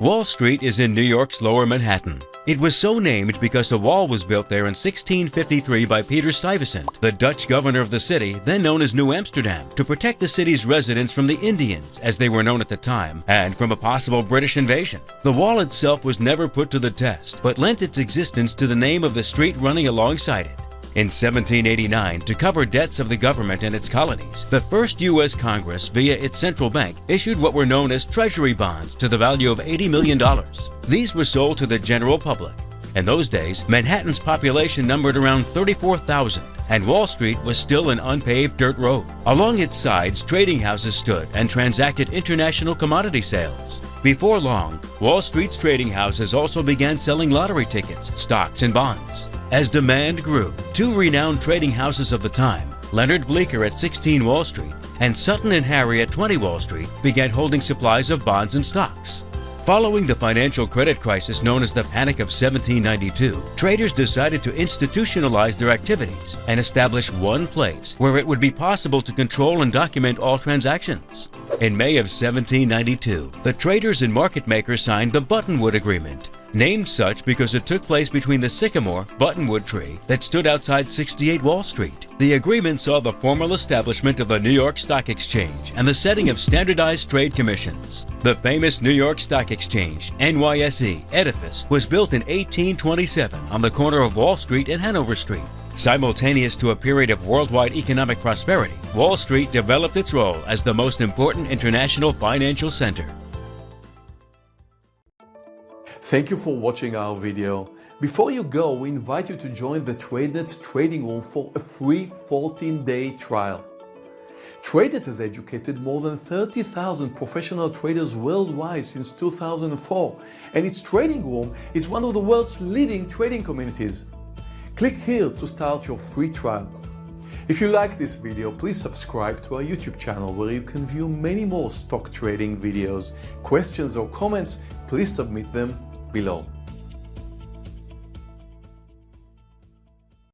Wall Street is in New York's lower Manhattan. It was so named because a wall was built there in 1653 by Peter Stuyvesant, the Dutch governor of the city, then known as New Amsterdam, to protect the city's residents from the Indians, as they were known at the time, and from a possible British invasion. The wall itself was never put to the test, but lent its existence to the name of the street running alongside it. In 1789, to cover debts of the government and its colonies, the first U.S. Congress, via its central bank, issued what were known as Treasury bonds to the value of $80 million. These were sold to the general public. In those days, Manhattan's population numbered around 34,000, and Wall Street was still an unpaved dirt road. Along its sides, trading houses stood and transacted international commodity sales. Before long, Wall Street's trading houses also began selling lottery tickets, stocks, and bonds. As demand grew, two renowned trading houses of the time, Leonard Bleecker at 16 Wall Street and Sutton and Harry at 20 Wall Street, began holding supplies of bonds and stocks. Following the financial credit crisis known as the Panic of 1792, traders decided to institutionalize their activities and establish one place where it would be possible to control and document all transactions. In May of 1792, the traders and market makers signed the Buttonwood Agreement, named such because it took place between the sycamore buttonwood tree that stood outside 68 Wall Street. The agreement saw the formal establishment of the New York Stock Exchange and the setting of standardized trade commissions. The famous New York Stock Exchange, NYSE, edifice was built in 1827 on the corner of Wall Street and Hanover Street. Simultaneous to a period of worldwide economic prosperity, Wall Street developed its role as the most important international financial center. Thank you for watching our video. Before you go, we invite you to join the TradeNet trading room for a free 14-day trial. TradeNet has educated more than 30,000 professional traders worldwide since 2004, and its trading room is one of the world's leading trading communities. Click here to start your free trial. If you like this video, please subscribe to our YouTube channel where you can view many more stock trading videos. Questions or comments, please submit them below.